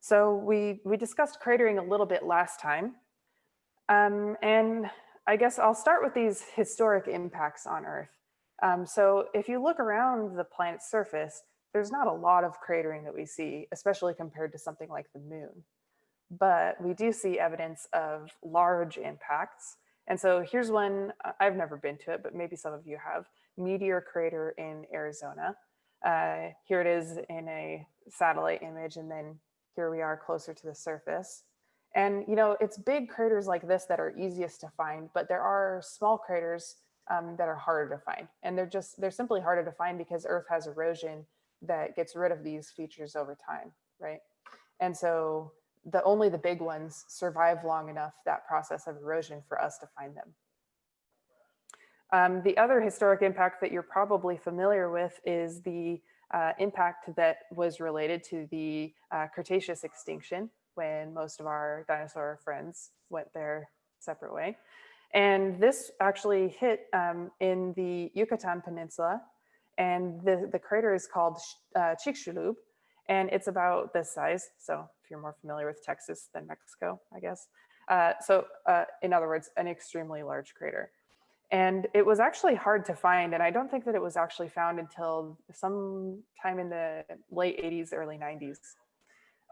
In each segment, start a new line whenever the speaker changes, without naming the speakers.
So we, we discussed cratering a little bit last time. Um, and I guess I'll start with these historic impacts on Earth. Um, so if you look around the planet's surface, there's not a lot of cratering that we see, especially compared to something like the moon. But we do see evidence of large impacts. And so here's one, I've never been to it, but maybe some of you have, Meteor Crater in Arizona. Uh, here it is in a satellite image, and then here we are closer to the surface. And you know, it's big craters like this that are easiest to find, but there are small craters um, that are harder to find. And they're just, they're simply harder to find because Earth has erosion that gets rid of these features over time, right? And so the only the big ones survive long enough that process of erosion for us to find them. Um, the other historic impact that you're probably familiar with is the uh, impact that was related to the uh, Cretaceous extinction when most of our dinosaur friends went their separate way. And this actually hit um, in the Yucatan Peninsula and the, the crater is called uh, Chicxulub and it's about this size. So if you're more familiar with Texas than Mexico, I guess. Uh, so uh, in other words, an extremely large crater. And it was actually hard to find. And I don't think that it was actually found until sometime in the late 80s, early 90s.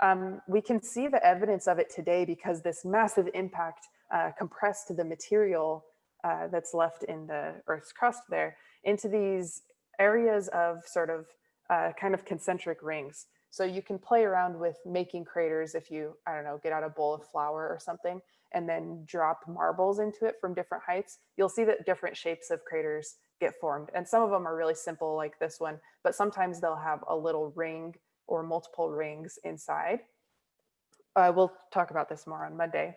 Um, we can see the evidence of it today because this massive impact uh, compressed the material uh, that's left in the Earth's crust there into these areas of sort of uh, kind of concentric rings. So you can play around with making craters if you, I don't know, get out a bowl of flour or something and then drop marbles into it from different heights. You'll see that different shapes of craters get formed. And some of them are really simple like this one, but sometimes they'll have a little ring or multiple rings inside. Uh, we'll talk about this more on Monday.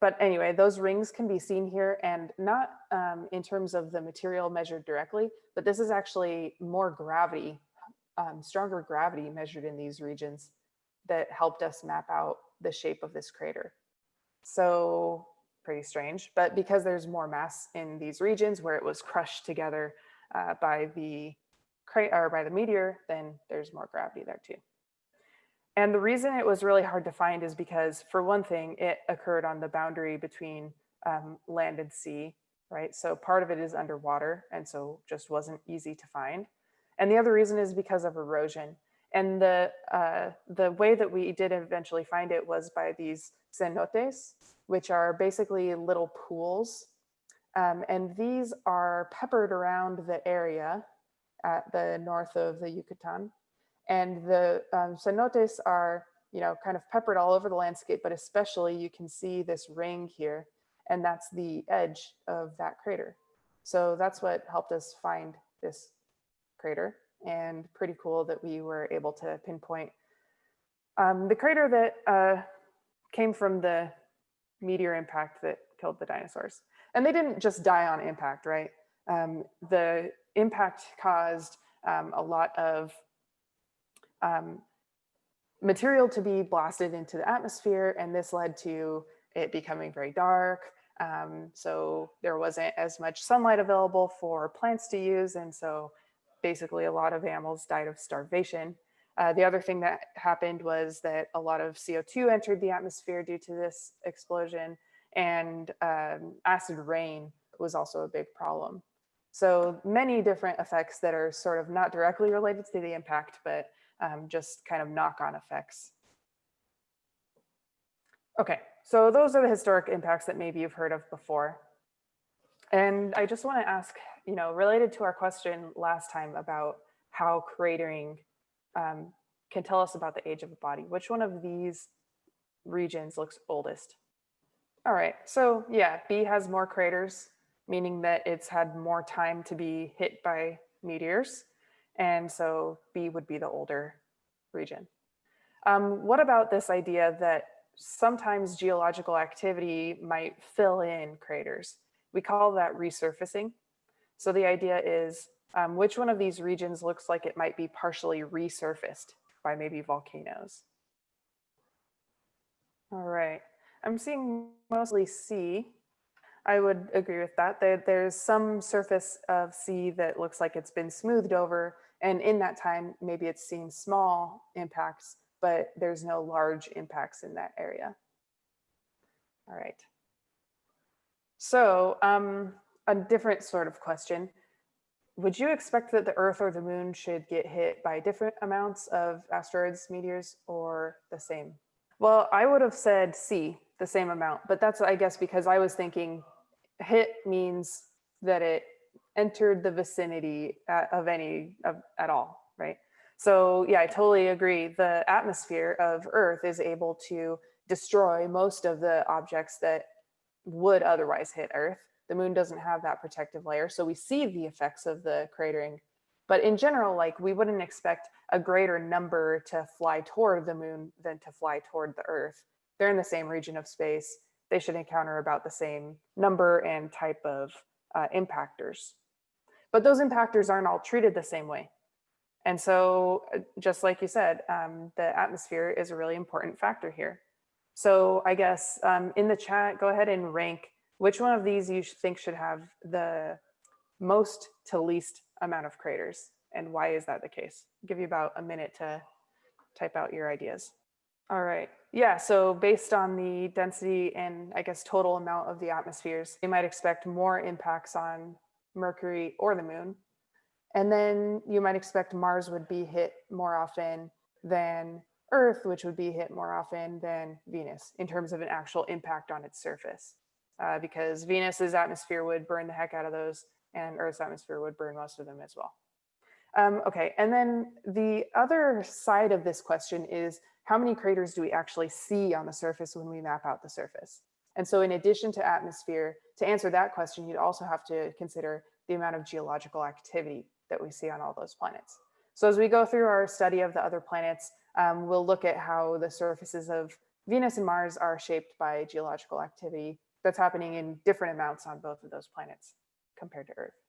But anyway, those rings can be seen here and not um, in terms of the material measured directly, but this is actually more gravity um, stronger gravity measured in these regions that helped us map out the shape of this crater. So pretty strange, but because there's more mass in these regions where it was crushed together uh, by the or by the meteor, then there's more gravity there too. And the reason it was really hard to find is because for one thing, it occurred on the boundary between um, land and sea, right? So part of it is underwater and so just wasn't easy to find. And the other reason is because of erosion. And the, uh, the way that we did eventually find it was by these cenotes, which are basically little pools. Um, and these are peppered around the area at the north of the Yucatan. And the um, cenotes are, you know, kind of peppered all over the landscape, but especially you can see this ring here, and that's the edge of that crater. So that's what helped us find this crater and pretty cool that we were able to pinpoint um, the crater that uh, came from the meteor impact that killed the dinosaurs. And they didn't just die on impact, right? Um, the impact caused um, a lot of um, material to be blasted into the atmosphere, and this led to it becoming very dark. Um, so there wasn't as much sunlight available for plants to use, and so basically a lot of animals died of starvation. Uh, the other thing that happened was that a lot of CO2 entered the atmosphere due to this explosion and um, acid rain was also a big problem. So many different effects that are sort of not directly related to the impact, but um, just kind of knock-on effects. Okay, so those are the historic impacts that maybe you've heard of before. And I just want to ask, you know, related to our question last time about how cratering um, can tell us about the age of a body, which one of these regions looks oldest? All right, so yeah, B has more craters, meaning that it's had more time to be hit by meteors. And so B would be the older region. Um, what about this idea that sometimes geological activity might fill in craters? We call that resurfacing. So the idea is um, which one of these regions looks like it might be partially resurfaced by maybe volcanoes. All right, I'm seeing mostly C. I would agree with that. There, there's some surface of C that looks like it's been smoothed over and in that time, maybe it's seen small impacts, but there's no large impacts in that area. All right. So um, a different sort of question. Would you expect that the Earth or the Moon should get hit by different amounts of asteroids, meteors, or the same? Well, I would have said C, the same amount, but that's, I guess, because I was thinking hit means that it entered the vicinity at, of any of, at all, right? So yeah, I totally agree. The atmosphere of Earth is able to destroy most of the objects that would otherwise hit Earth. The moon doesn't have that protective layer, so we see the effects of the cratering. But in general, like we wouldn't expect a greater number to fly toward the moon than to fly toward the Earth. They're in the same region of space. They should encounter about the same number and type of uh, impactors. But those impactors aren't all treated the same way. And so uh, just like you said, um, the atmosphere is a really important factor here. So I guess um, in the chat, go ahead and rank which one of these you think should have the most to least amount of craters and why is that the case? I'll give you about a minute to type out your ideas. All right. Yeah, so based on the density and I guess total amount of the atmospheres, you might expect more impacts on Mercury or the moon. And then you might expect Mars would be hit more often than Earth, which would be hit more often than Venus in terms of an actual impact on its surface. Uh, because Venus's atmosphere would burn the heck out of those and Earth's atmosphere would burn most of them as well. Um, okay, and then the other side of this question is how many craters do we actually see on the surface when we map out the surface? And so in addition to atmosphere, to answer that question, you'd also have to consider the amount of geological activity that we see on all those planets. So as we go through our study of the other planets, um, we'll look at how the surfaces of Venus and Mars are shaped by geological activity that's happening in different amounts on both of those planets compared to Earth.